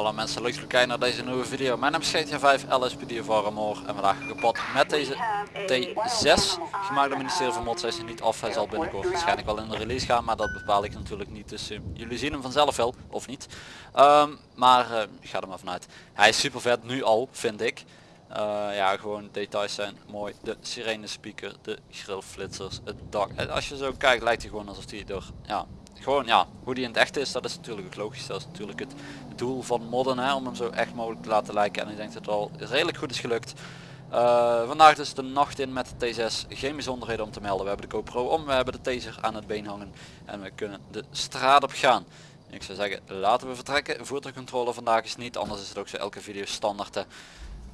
Alle mensen leuk kijken naar deze nieuwe video. Mijn naam is GTA 5 LSPD Armor en vandaag kapot met deze T6 gemaakt door ministerie van Mods. Hij is niet af, hij zal binnenkort waarschijnlijk wel in de release gaan, maar dat bepaal ik natuurlijk niet. Dus uh, jullie zien hem vanzelf wel, of niet. Um, maar uh, ik ga er maar vanuit. Hij is super vet nu al, vind ik. Uh, ja, gewoon details zijn mooi. De sirene speaker, de grillflitsers, het dak. En als je zo kijkt lijkt hij gewoon alsof hij door ja, gewoon ja, hoe die in het echt is, dat is natuurlijk ook logisch. Dat is natuurlijk het doel van modden, hè, om hem zo echt mogelijk te laten lijken. En ik denk dat het al redelijk goed is gelukt. Uh, vandaag dus de nacht in met de T6. Geen bijzonderheden om te melden. We hebben de GoPro om, we hebben de taser aan het been hangen. En we kunnen de straat op gaan. Ik zou zeggen, laten we vertrekken. Voertuigcontrole vandaag is niet, anders is het ook zo elke video standaard.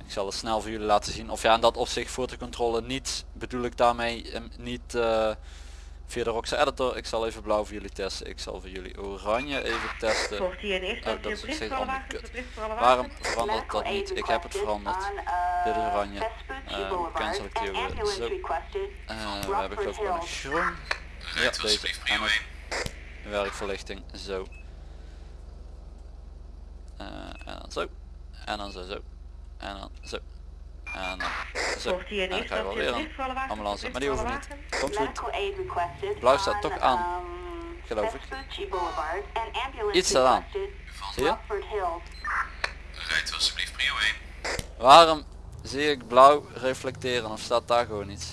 Ik zal het snel voor jullie laten zien. Of ja, in dat opzicht voertuigcontrole niet, bedoel ik daarmee um, niet... Uh, via de Roxa editor. Ik zal even blauw voor jullie testen. Ik zal voor jullie oranje even testen. Oh, dat is steeds Waarom verandert dat niet? Ik heb het veranderd. Dit is oranje. Uh, cancel ik die weer. Zo. Uh, we hebben geloof ik nog groen. Ja, deze. En werkverlichting. Zo. Uh, en dan zo. En dan zo zo. En dan zo. En zo. En dan ga je wel weer ambulance. Maar die hoeven niet. Komt goed. Blauw staat toch aan. Geloof ik. Iets staat aan. Zie je? Rijdt alsjeblieft prio 1. Waarom zie ik blauw reflecteren of staat daar gewoon iets?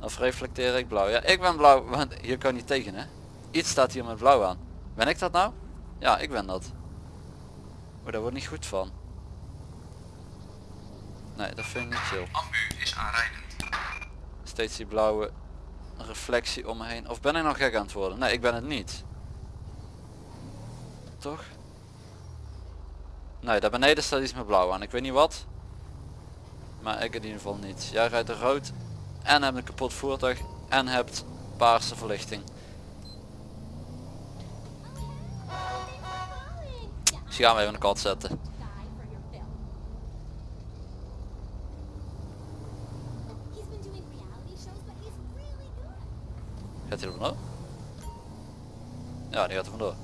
Of reflecteer ik blauw? Ja, ik ben blauw, want hier kan niet tegen hè. Iets staat hier met blauw aan. Ben ik dat nou? Ja, ik ben dat. Maar daar wordt niet goed van. Nee, dat vind ik niet chill. Ambu is aanrijdend. Steeds die blauwe reflectie om me heen. Of ben ik nog gek aan het worden? Nee, ik ben het niet. Toch? Nee, daar beneden staat iets met blauw aan. Ik weet niet wat. Maar ik in ieder geval niet. Jij rijdt er rood en hebt een kapot voertuig en hebt paarse verlichting. Dus gaan we even een kat zetten. Gaat hij er vandoor? Ja, die gaat er vandoor.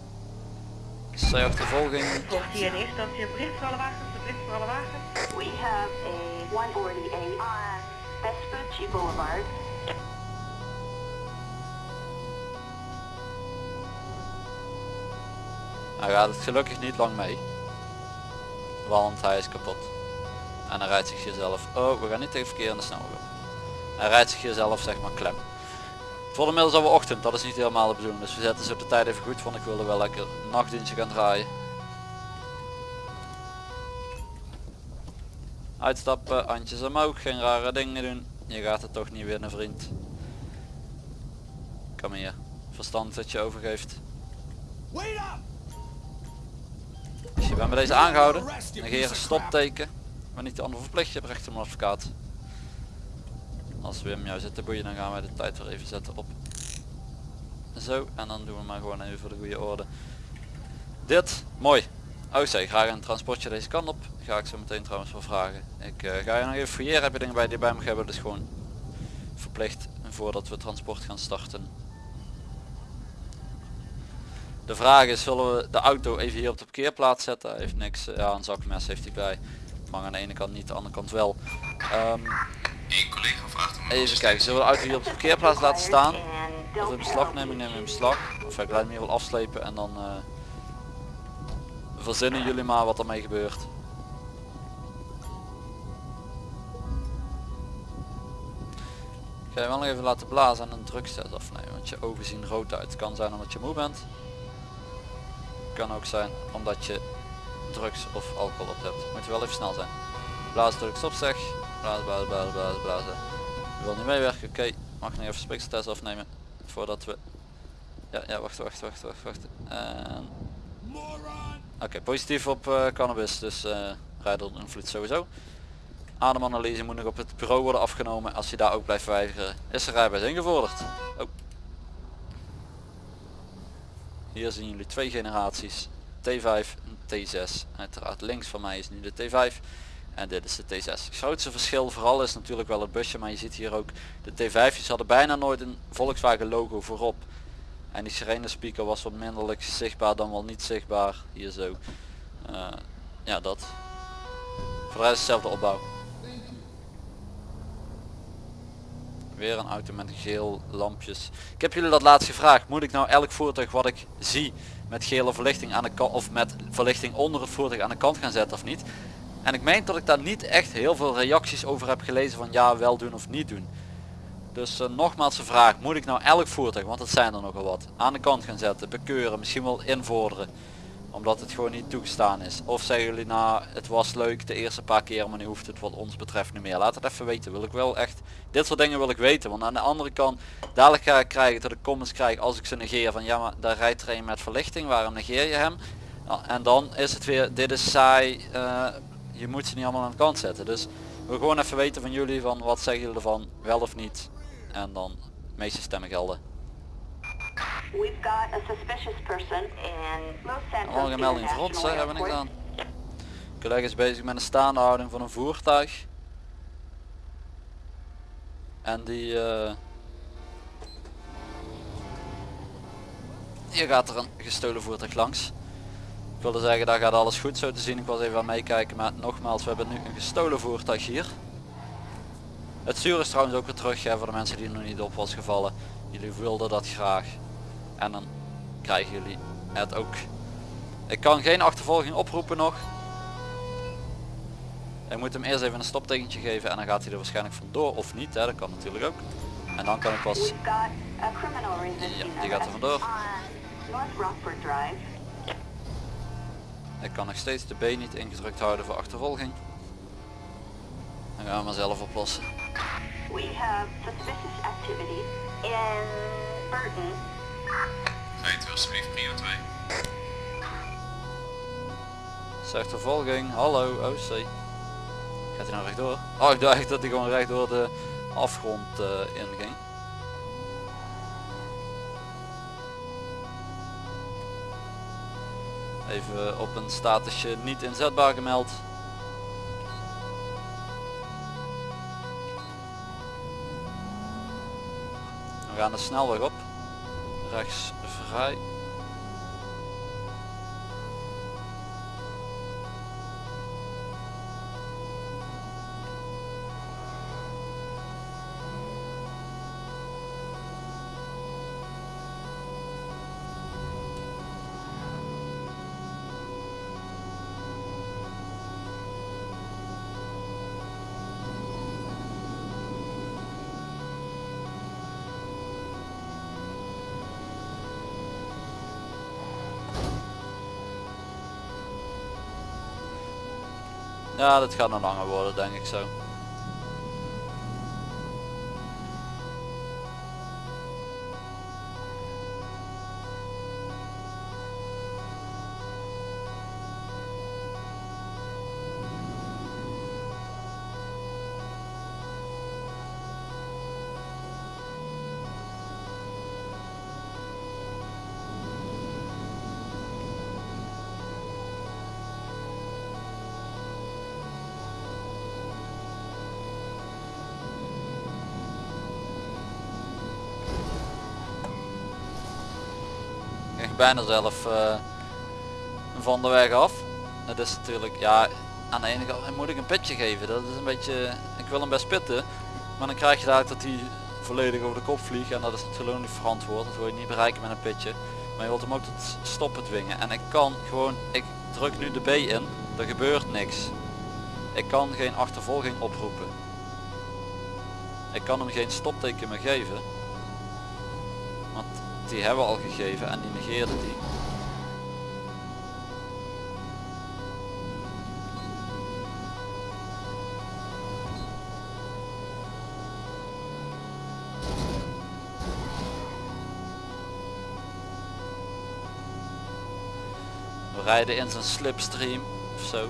Zij achtervolging. Volgt hier in eerste instantie een bericht voor alle wagens, een bericht voor alle wagens. We have a 148 on Vespucci Boulevard. Hij gaat het gelukkig niet lang mee. Want hij is kapot. En hij rijdt zich jezelf. Oh, we gaan niet tegen verkeer in de snelweg. Hij rijdt zich jezelf zeg maar klem. Voor de middels alweer ochtend, dat is niet helemaal de bedoeling. Dus we zetten ze op de tijd even goed, want ik wilde wel lekker nachtdienstje gaan draaien. Uitstappen, handjes omhoog, geen rare dingen doen. Je gaat het toch niet winnen vriend. Kom hier. Verstand dat je overgeeft. Als je bent bij deze aangehouden, negeer een stopteken. Maar niet de ander verplicht, je hebt recht op een advocaat. Als Wim jou zit te boeien dan gaan wij de tijd weer even zetten op zo en dan doen we maar gewoon even voor de goede orde. Dit, mooi. Oh zeg, graag een transportje deze kant op. Ga ik zo meteen trouwens wel vragen. Ik uh, ga je nog even fouilleren, heb je dingen bij die bij me hebben, dus gewoon verplicht voordat we transport gaan starten. De vraag is, zullen we de auto even hier op de parkeerplaats zetten? Heeft niks, ja een zakmes heeft hij bij. Mag aan de ene kant niet, de andere kant wel. Um, collega vraagt even kijken, zullen we de auto hier op de parkeerplaats laten staan? Of in beslag nemen, nemen in beslag. Of ik laat hem hier wel afslepen en dan uh, verzinnen jullie maar wat ermee gebeurt. Ik ga je wel nog even laten blazen en een drugstest afnemen, want je ogen zien rood uit. Het kan zijn omdat je moe bent. Het kan ook zijn omdat je drugs of alcohol op hebt. Moet je wel even snel zijn. Blazen druk stop zeg. Blazen, blazen, blazen, blazen, blazen. Je wil niet meewerken, oké. Mag nog even spikseltest afnemen voordat we... Ja, ja, wacht, wacht, wacht, wacht, wacht. Oké, positief op uh, cannabis, dus uh, invloed sowieso. Ademanalyse moet nog op het bureau worden afgenomen. Als je daar ook blijft weigeren, is de rijbewijs ingevorderd. Oh. Hier zien jullie twee generaties. T5 en T6. Uiteraard links van mij is nu de T5. En dit is de T6. Het grootste verschil vooral is natuurlijk wel het busje, maar je ziet hier ook de T5's hadden bijna nooit een Volkswagen logo voorop. En die sirene speaker was wat minderlijk zichtbaar dan wel niet zichtbaar. Hier zo. Eh, ja dat. Voor de rest dezelfde opbouw. Weer een auto met geel lampjes. Ik heb jullie dat laatst gevraagd. Moet ik nou elk voertuig wat ik zie met gele verlichting aan de kant of met verlichting onder het voertuig aan de kant gaan zetten of niet? En ik meen dat ik daar niet echt heel veel reacties over heb gelezen van ja wel doen of niet doen. Dus eh, nogmaals de vraag, moet ik nou elk voertuig, want dat zijn er nogal wat, aan de kant gaan zetten, bekeuren, misschien wel invorderen. Omdat het gewoon niet toegestaan is. Of zeggen jullie nou, het was leuk de eerste paar keer, maar nu hoeft het wat ons betreft niet meer. Laat het even weten, wil ik wel echt, dit soort dingen wil ik weten. Want aan de andere kant, dadelijk ga ik krijgen dat ik comments krijg als ik ze negeer van ja maar daar rijdt er een met verlichting, waarom negeer je hem? Ja, en dan is het weer, dit is saai, eh, je moet ze niet allemaal aan de kant zetten. Dus wil gewoon even weten van jullie van wat zeggen jullie ervan, wel of niet. En dan de meeste stemmen gelden. We've got a suspicious person in Los Santos melding voor ons, hè, International hebben we niks Airport. aan. Collega is bezig met een staande houding van een voertuig. En die... eh, Hier gaat er een gestolen voertuig langs. Ik wilde zeggen, daar gaat alles goed zo te zien. Ik was even aan meekijken, maar nogmaals, we hebben nu een gestolen voertuig hier. Het stuur is trouwens ook weer terug, hè, voor de mensen die er nog niet op was gevallen. Jullie wilden dat graag. En dan krijgen jullie het ook. Ik kan geen achtervolging oproepen nog. Ik moet hem eerst even een stoptekentje geven en dan gaat hij er waarschijnlijk vandoor of niet. Hè. Dat kan natuurlijk ook. En dan kan ik pas... Ja, die gaat er vandoor. Ik kan nog steeds de B niet ingedrukt houden voor achtervolging. Dan gaan we maar zelf oplossen. We have suspicious activity in Burton. Rijdt u alsjeblieft prio 2. Zegt vervolging, hallo OC. Gaat hij nou rechtdoor? Oh ik dacht dat hij gewoon rechtdoor de afgrond eh, inging. Even op een statusje niet inzetbaar gemeld. We gaan de snelweg op. Rechts vrij. Ja, dat gaat nog langer worden denk ik zo. Bijna zelf eh, van de weg af. Het is natuurlijk, ja, aan de ene kant moet ik een pitje geven. Dat is een beetje, ik wil hem best pitten. Maar dan krijg je daar dat hij volledig over de kop vliegt. En dat is natuurlijk niet verantwoord. Dat wil je niet bereiken met een pitje. Maar je wilt hem ook tot stoppen dwingen. En ik kan gewoon, ik druk nu de B in. Er gebeurt niks. Ik kan geen achtervolging oproepen. Ik kan hem geen stopteken meer geven. Want die hebben we al gegeven en die negeerde die. We rijden in zijn slipstream of zo.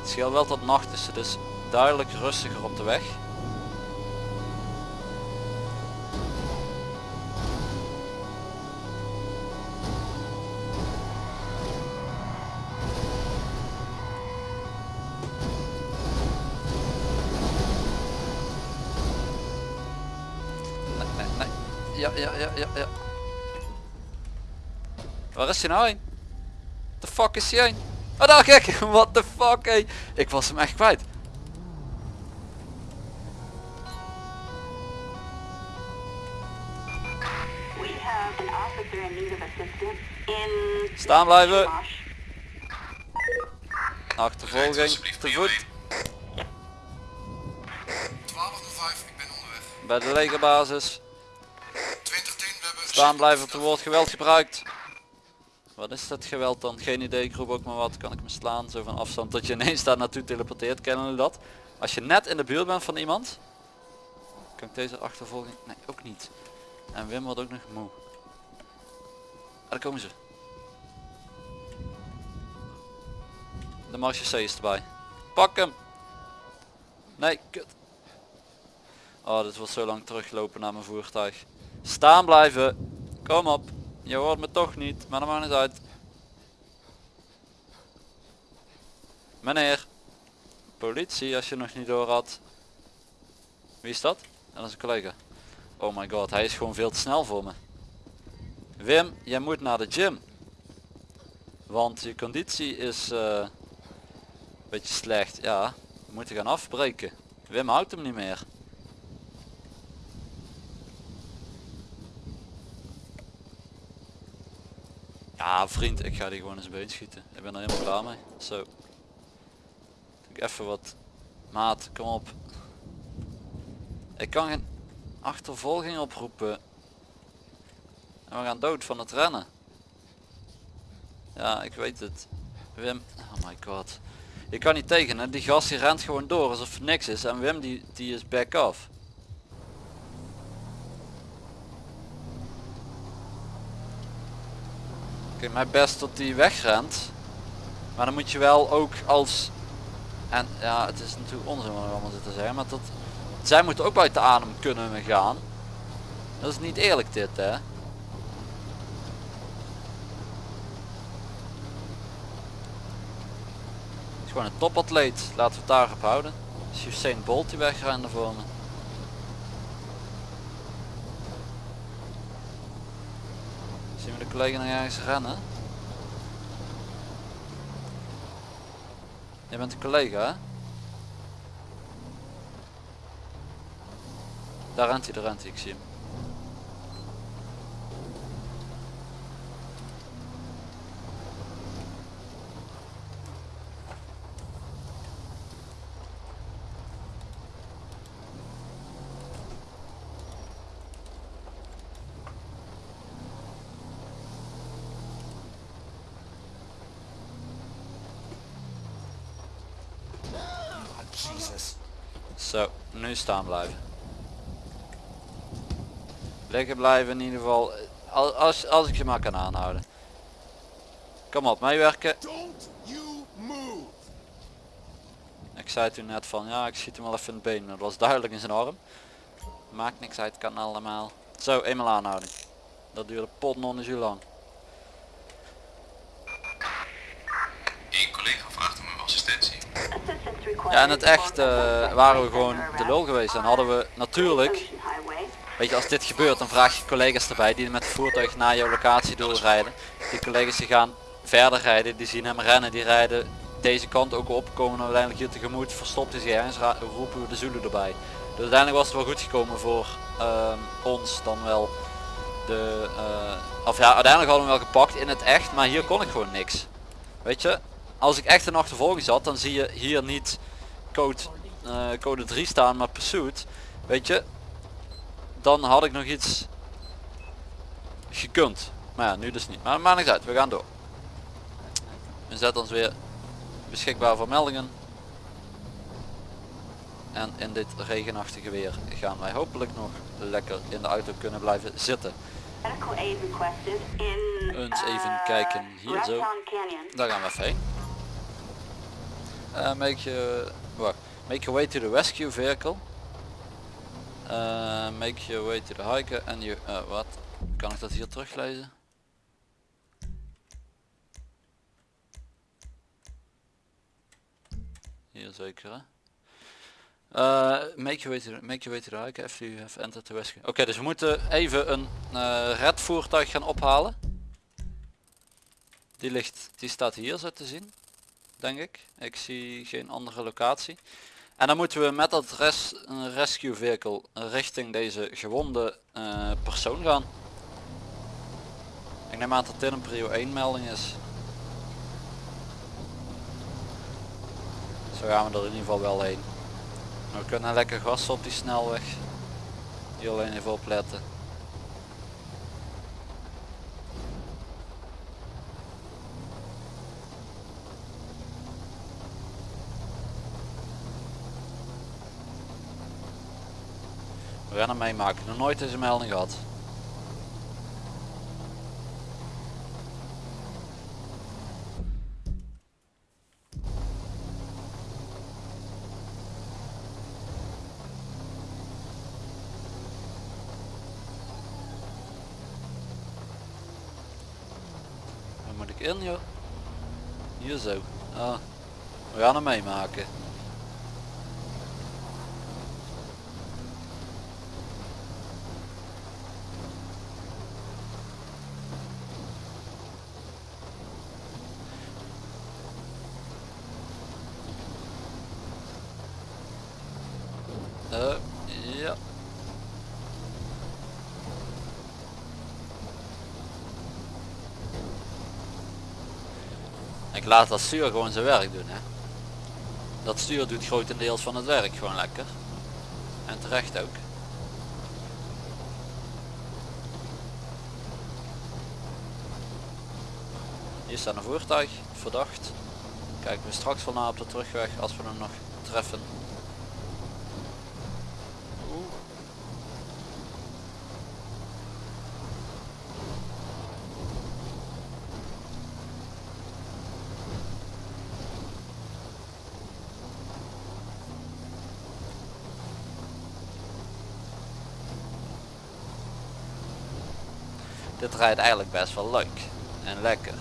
Het scheelt wel tot nacht is, is duidelijk rustiger op de weg. Ja, ja, ja, ja, ja. Waar is hij nou heen? The fuck is hij heen? Oh daar kijk, what the fuck hé. Ik was hem echt kwijt. We have an officer in need of assistance in... Staan blijven. Achtervolging te voet 1205, ik ben onderweg. bij de legerbasis. 2010, we hebben... Staan blijven op het woord geweld gebruikt. Wat is dat geweld dan? Geen idee, ik roep ook maar wat. Kan ik me slaan? Zo van afstand dat je ineens daar naartoe teleporteert. Kennen jullie dat? Als je net in de buurt bent van iemand. Kan ik deze achtervolging? Nee, ook niet. En Wim wordt ook nog moe. Ah, daar komen ze. De Marche C is erbij. Pak hem! Nee, kut. Oh, dit wordt zo lang teruglopen naar mijn voertuig. Staan blijven. Kom op. Je hoort me toch niet, maar dat maakt niet uit. Meneer. Politie, als je nog niet door had. Wie is dat? Dat is een collega. Oh my god, hij is gewoon veel te snel voor me. Wim, jij moet naar de gym. Want je conditie is eh, een beetje slecht. Ja, we moeten gaan afbreken. Wim houdt hem niet meer. Ja vriend, ik ga die gewoon eens been schieten. Ik ben er helemaal klaar mee. Zo. Doe ik even wat. Maat, kom op. Ik kan geen achtervolging oproepen. En we gaan dood van het rennen. Ja, ik weet het. Wim, oh my god. Je kan niet tegen hè, die gast die rent gewoon door alsof niks is. En Wim die, die is back off. Oké, mijn best tot die wegrent. Maar dan moet je wel ook als... En ja, het is natuurlijk onzin wat ik allemaal zit te zeggen. Maar tot... Zij moeten ook buiten adem kunnen gaan. Dat is niet eerlijk dit hè. Het is gewoon een topatleet. Laten we het daarop houden. Is Usain Bolt die wegrende voor me. Zien we de collega nog ergens rennen? Je bent een collega hè? Daar rent hij, daar rent hij, ik zie hem. Jesus. Zo, nu staan blijven. Liggen blijven in ieder geval. Al- Als, als ik je maar kan aanhouden. Kom op, meewerken. Ik zei toen net van ja, ik schiet hem wel even in het been. Dat was duidelijk in zijn arm. Maakt niks uit, kan allemaal. Zo, eenmaal aanhouden. Dat duurde pot non uur lang. Een collega vraagt om uw assistentie. Assistance required. Ja, in het echt eh, waren we gewoon de lul geweest. En hadden we natuurlijk, weet je, als dit gebeurt, dan vraag je collega's erbij die met het voertuig naar jouw locatie doorrijden. Die collega's die gaan verder rijden, die zien hem rennen, die rijden deze kant ook op, komen uiteindelijk hier tegemoet, verstopt hij zich ergens, roepen we de Zulu erbij. Dus uiteindelijk was het wel goed gekomen voor ehm, ons dan wel de, eh, of ja, uiteindelijk hadden we hem wel gepakt in het echt, maar hier kon ik gewoon niks. Weet je, als ik echt in achtervolging zat, dan zie je hier niet code, eh, code 3 staan, maar pursuit. Weet je, dan had ik nog iets gekund. Maar ja, nu dus niet. Maar maakt niks uit, we gaan door. We zetten ons weer beschikbaar voor meldingen. En in dit regenachtige weer gaan wij hopelijk nog lekker in de auto kunnen blijven zitten. Eens even uh, kijken hier zo. Daar gaan we even heen. Eh, make, your, wacht. make your way to the rescue vehicle. Eh, make your way to the hiker and you... eh, wat? Kan ik dat hier teruglezen? Hier zeker hè? Make your way to the, make your way to the hiker after you have entered the rescue. Oké, dus we moeten even een red voertuig gaan ophalen. Die ligt, die staat hier zo te zien. Denk ik. Ik zie geen andere locatie. En dan moeten we met dat res, rescue vehicle richting deze gewonde eh, persoon gaan. Ik neem aan dat dit een prio 1 melding is. Zo gaan we er in ieder geval wel heen. We kunnen lekker gas op die snelweg. Hier alleen even opletten. Hem meemaken. Nog nooit deze melding gehad. Waar moet ik in joh? Hier zo. Ah. We gaan hem meemaken. Ja. Ik laat dat stuur gewoon zijn werk doen hè. Dat stuur doet grotendeels van het werk gewoon lekker. En terecht ook. Hier staat een voertuig, verdacht. Kijken we straks wel naar op de terugweg als we hem nog treffen. Dit rijdt eigenlijk best wel leuk en lekker.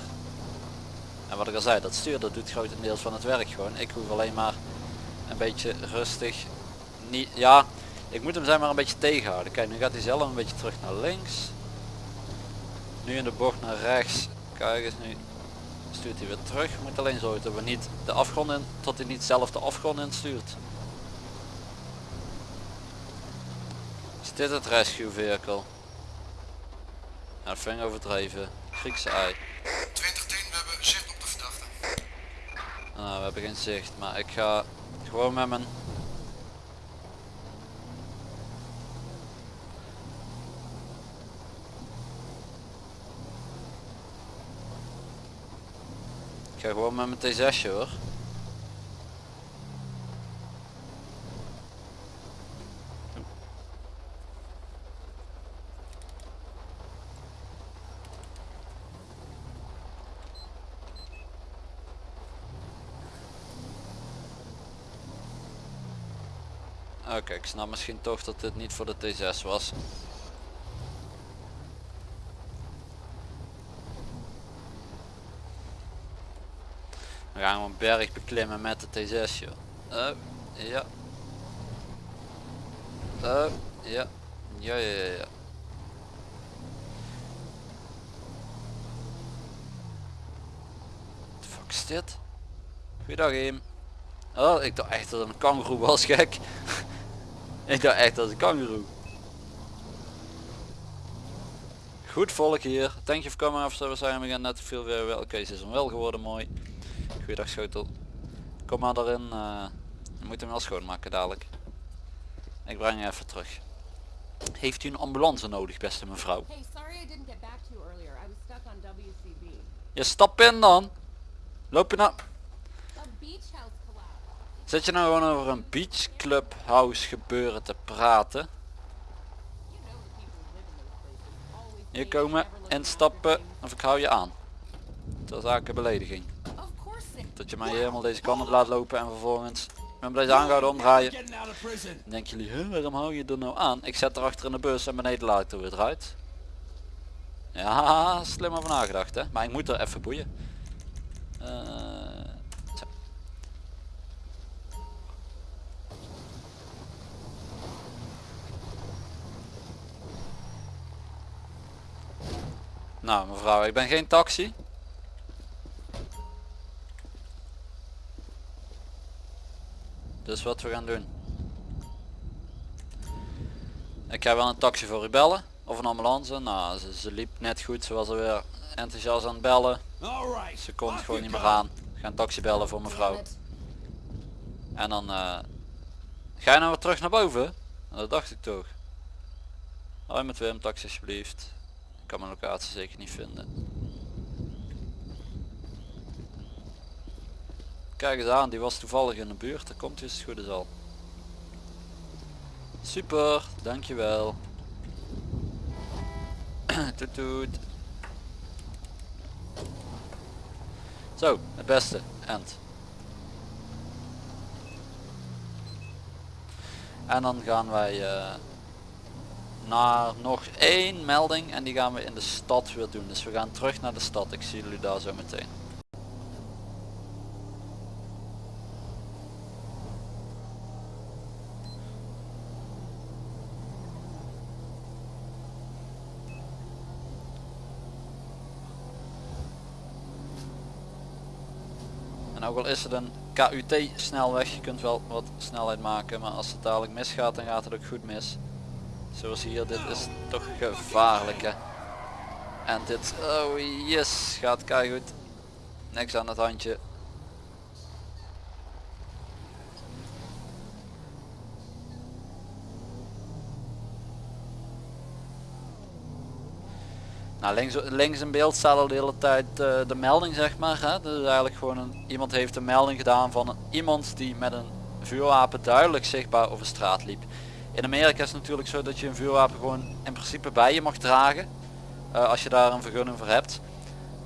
En wat ik al zei, dat stuur dat doet grotendeels van het werk gewoon. Ik hoef alleen maar een beetje rustig. Niet, ja, ik moet hem zeg maar een beetje tegenhouden. Kijk, nu gaat hij zelf een beetje terug naar links. Nu in de bocht naar rechts. Kijk eens, nu stuurt hij weer terug. We moeten alleen zorgen dat we niet de afgrond in, tot hij niet zelf de afgrond instuurt. Is dit het rescue vehicle? Vind ik overdreven. Griekse ei. 2010, we hebben zicht op de verdachte. Nou, we hebben geen zicht, maar ik ga gewoon met mijn... Ik ga gewoon met mijn T6 hoor. Oké, ik snap misschien toch dat dit niet voor de T6 was. We gaan een berg beklimmen met de T6 joh. Oh, ja. Oh, ja. Ja, ja, ja, ja. Fuck is dit? Goeiedag Eem. Oh, ik dacht echt dat het een kangoeroe was, gek. ik dacht echt dat het een kangoeroe. Goed volk hier. Thank you for coming officer. We zijn we gaan net veel weer wel. Oké, ze is hem wel geworden, mooi. Goeiedag schotel. Kom maar erin. eh we moeten hem wel schoonmaken dadelijk. Ik breng je even terug. Heeft u een ambulance nodig, beste mevrouw? Hey, sorry I didn't get back to you earlier. I was stuck on WCB. Je stap in dan. Loop je nou... A beach house collapsed. Zit je nou gewoon over een beach clubhouse gebeuren te praten? Hier komen, instappen Washington. of ik hou je aan. Ter zake belediging. Of course they Dat je mij helemaal deze kant op laat lopen en vervolgens met deze aangehouden omdraaien. Dan denken jullie, "Huh, waarom hou je er nou aan? Ik zet erachter in de bus en beneden laat ik er weer eruit. Ja, slim over nagedacht hè. Maar ik moet er even boeien. Eh, Nou mevrouw, ik ben geen taxi. Dus wat we gaan doen. Ik ga wel een taxi voor u bellen. Of een ambulance. Nou, ze, liep net goed. Ze was alweer enthousiast aan het bellen. Ze kon gewoon niet meer aan. Ik ga een taxi bellen voor mevrouw. En dan... Uh, ga je nou weer terug naar boven? Nou, dat dacht ik toch. Hoi met Wim, taxi alsjeblieft. Kan mijn locatie zeker niet vinden. Kijk eens aan, die was toevallig in de buurt. Daar komt het goed is al. Super, dankjewel. toet toet. Zo, het beste. End. En dan gaan wij eh, naar nog één melding en die gaan we in de stad weer doen. Dus we gaan terug naar de stad. Ik zie jullie daar zo meteen. En ook al is het een KUT snelweg, je kunt wel wat snelheid maken, maar als het dadelijk misgaat dan gaat het ook goed mis. Zoals hier, dit is toch gevaarlijk hè. En dit, oh yes, gaat goed. Niks aan het handje. Nou, links, links in beeld staat al de hele tijd eh, de melding zeg maar. Hè? Dus eigenlijk gewoon een, iemand heeft een melding gedaan van iemand die met een vuurwapen duidelijk zichtbaar over straat liep. In Amerika is het natuurlijk zo dat je een vuurwapen gewoon in principe bij je mag dragen. eh, als je daar een vergunning voor hebt.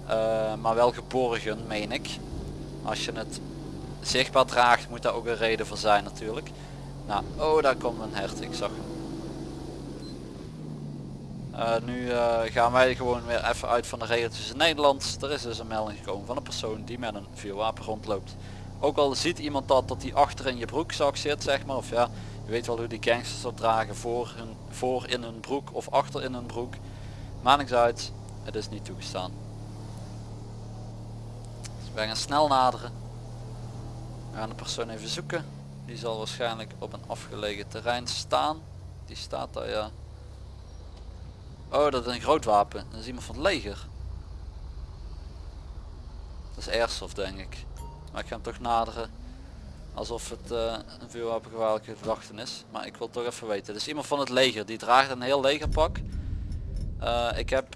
Eh, maar wel geborgen meen ik. Als je het zichtbaar draagt moet daar ook een reden voor zijn natuurlijk. Nou, oh daar komt een hert, ik zag hem. Eh, nu gaan wij gewoon weer even uit van de regeltjes in Nederland. Er is dus een melding gekomen van een persoon die met een vuurwapen rondloopt. Ook al ziet iemand dat, dat die achter in je broekzak zit, zeg maar. Of ja, je weet wel hoe die gangsters dat dragen voor, hun, voor in hun broek of achter in hun broek. Maakt niks uit, het is niet toegestaan. Dus wij gaan snel naderen. We gaan de persoon even zoeken. Die zal waarschijnlijk op een afgelegen terrein staan. Die staat daar ja. Oh, dat is een groot wapen. Dat is iemand van het leger. Dat is airsoft denk ik. Maar ik ga hem toch naderen. Alsof het eh, een vuurwapengevaarlijke gedachte is. Maar ik wil toch even weten. Is iemand van het leger. Die draagt een heel legerpak. Eh, ik heb...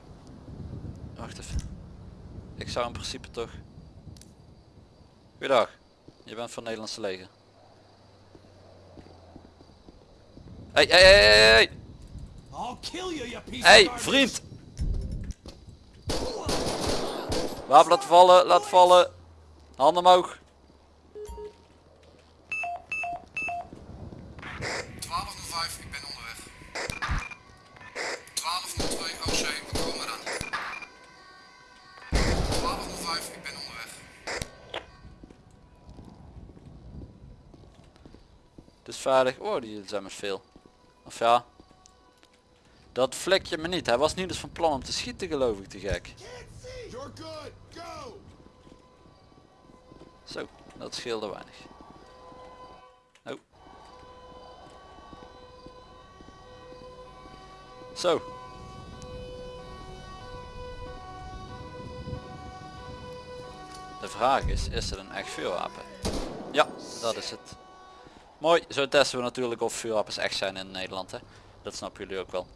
Wacht even. Ik zou in principe toch... Goedendag. Je bent van het Nederlandse leger. Hey, hey, hey, hey, hey! Vriend! Wapen laten vallen, laat vallen. Handen omhoog. 1205, ik ben onderweg. 1202 OC, we komen eraan. 1205, ik ben onderweg. Het is veilig. Oh, die zijn met veel. Of ja. Dat vlek je me niet. Hij was niet eens van plan om te schieten geloof ik te gek. You're good, go! Zo, dat scheelde weinig. Zo. De vraag is, is het een echt vuurwapen? Ja, dat is het. Mooi, zo testen we natuurlijk of vuurwapens echt zijn in Nederland. Hè? Dat snappen jullie ook wel.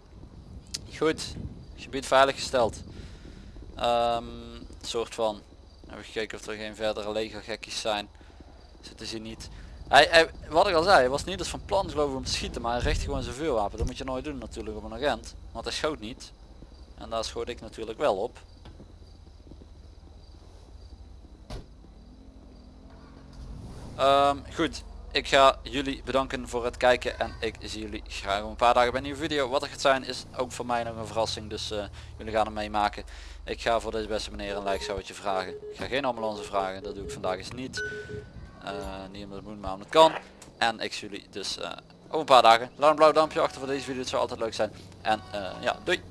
Goed, gebied veiliggesteld. Ehm soort van. Hebben gekeken of er geen verdere legergekkies zijn. Zitten ze niet. Hij, wat ik al zei, hij was niet eens van plan geloof ik om te schieten, maar hij richt gewoon zijn vuurwapen. Dat moet je nooit doen natuurlijk op een agent. Want hij schoot niet. En daar schoot ik natuurlijk wel op. Ehm, goed, ik ga jullie bedanken voor het kijken en ik zie jullie graag over een paar dagen bij een nieuwe video. Wat er gaat zijn is ook voor mij nog een verrassing, dus eh, jullie gaan hem meemaken. Ik ga voor deze beste meneer een like je vragen. Ik ga geen ambulance vragen, dat doe ik vandaag eens niet. Eh, niet omdat het moet, maar omdat het kan. En ik zie jullie dus eh, over een paar dagen. Laat een blauw duimpje achter voor deze video, het zou altijd leuk zijn. En eh, ja, doei!